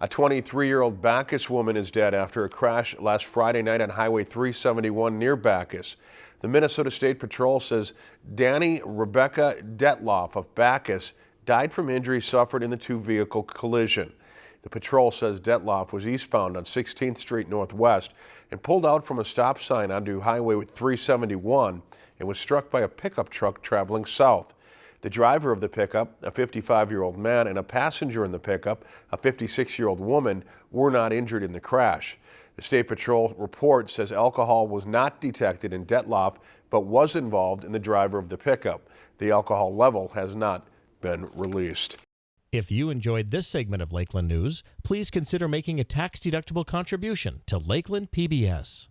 A 23-year-old Backus woman is dead after a crash last Friday night on Highway 371 near Backus. The Minnesota State Patrol says Danny Rebecca Detloff of Backus died from injuries suffered in the two-vehicle collision. The patrol says Detloff was eastbound on 16th Street Northwest and pulled out from a stop sign onto Highway 371 and was struck by a pickup truck traveling south. The driver of the pickup, a 55-year-old man, and a passenger in the pickup, a 56-year-old woman, were not injured in the crash. The State Patrol report says alcohol was not detected in Detloff, but was involved in the driver of the pickup. The alcohol level has not been released. If you enjoyed this segment of Lakeland News, please consider making a tax-deductible contribution to Lakeland PBS.